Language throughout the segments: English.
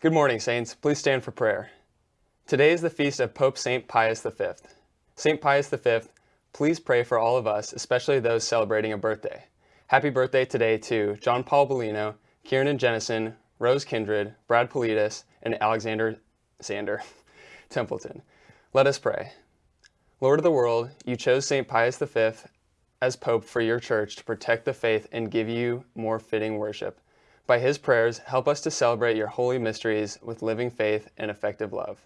Good morning, Saints. Please stand for prayer. Today is the feast of Pope St. Pius V. St. Pius V, please pray for all of us, especially those celebrating a birthday. Happy birthday today to John Paul Bellino, Kieran Jennison, Rose Kindred, Brad Politis, and Alexander Sander Templeton. Let us pray. Lord of the world, you chose St. Pius V as Pope for your church to protect the faith and give you more fitting worship. By his prayers, help us to celebrate your holy mysteries with living faith and effective love.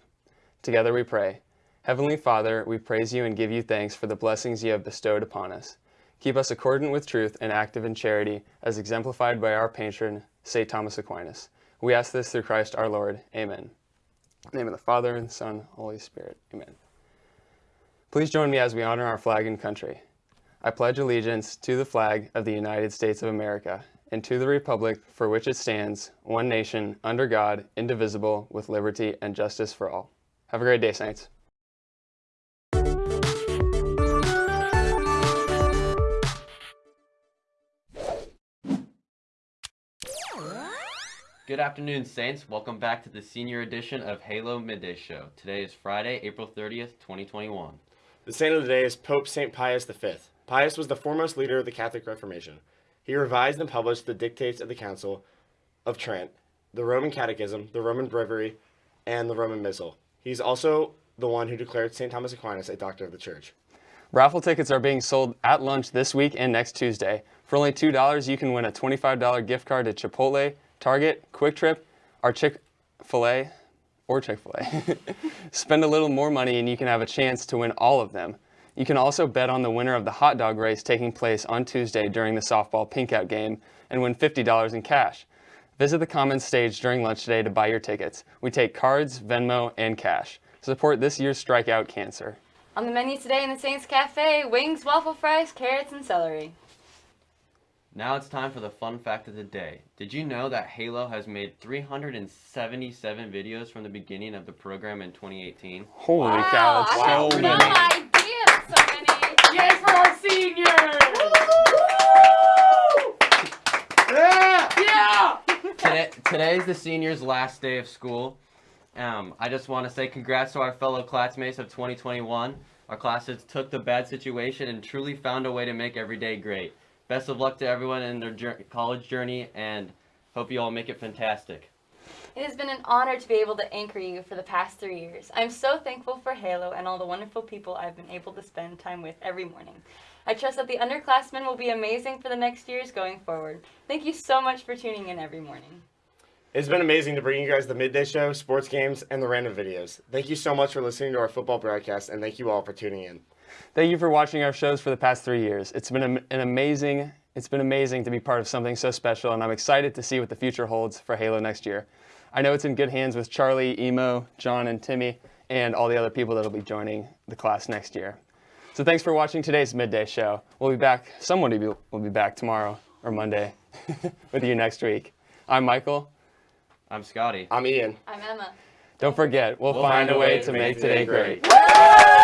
Together we pray. Heavenly Father, we praise you and give you thanks for the blessings you have bestowed upon us. Keep us accordant with truth and active in charity, as exemplified by our patron, St. Thomas Aquinas. We ask this through Christ our Lord. Amen. Name of the Father, and the Son, Holy Spirit. Amen. Please join me as we honor our flag and country. I pledge allegiance to the flag of the United States of America and to the republic for which it stands, one nation, under God, indivisible, with liberty and justice for all. Have a great day, Saints. Good afternoon, Saints. Welcome back to the senior edition of Halo Midday Show. Today is Friday, April 30th, 2021. The saint of the day is Pope St. Pius V. Pius was the foremost leader of the Catholic Reformation. He revised and published the dictates of the Council of Trent, the Roman Catechism, the Roman Breviary, and the Roman Missal. He's also the one who declared St. Thomas Aquinas a doctor of the church. Raffle tickets are being sold at lunch this week and next Tuesday. For only $2, you can win a $25 gift card to Chipotle, Target, QuikTrip, or Chick-fil-A, or Chick-fil-A. Spend a little more money and you can have a chance to win all of them. You can also bet on the winner of the hot dog race taking place on Tuesday during the softball pinkout game and win $50 in cash. Visit the Commons stage during lunch today to buy your tickets. We take cards, Venmo, and cash. Support this year's Strikeout Cancer. On the menu today in the Saints Cafe, wings, waffle fries, carrots, and celery. Now it's time for the fun fact of the day. Did you know that Halo has made 377 videos from the beginning of the program in 2018? Holy wow, cow, that's so had many. no idea so many. Yay for our seniors! yeah! Yeah! Today, today is the seniors' last day of school. Um, I just want to say congrats to our fellow classmates of 2021. Our classes took the bad situation and truly found a way to make every day great. Best of luck to everyone in their jour college journey and hope you all make it fantastic. It has been an honor to be able to anchor you for the past three years. I'm so thankful for Halo and all the wonderful people I've been able to spend time with every morning. I trust that the underclassmen will be amazing for the next years going forward. Thank you so much for tuning in every morning. It's been amazing to bring you guys the midday show, sports games, and the random videos. Thank you so much for listening to our football broadcast, and thank you all for tuning in. Thank you for watching our shows for the past three years. It's been an amazing, it's been amazing to be part of something so special, and I'm excited to see what the future holds for Halo next year. I know it's in good hands with Charlie, Emo, John, and Timmy, and all the other people that will be joining the class next year. So thanks for watching today's midday show. We'll be back, someone will be back tomorrow or Monday with you next week. I'm Michael. I'm Scotty. I'm Ian. I'm Emma. Don't forget, we'll, we'll find, find, a way, way to make, make today great. great.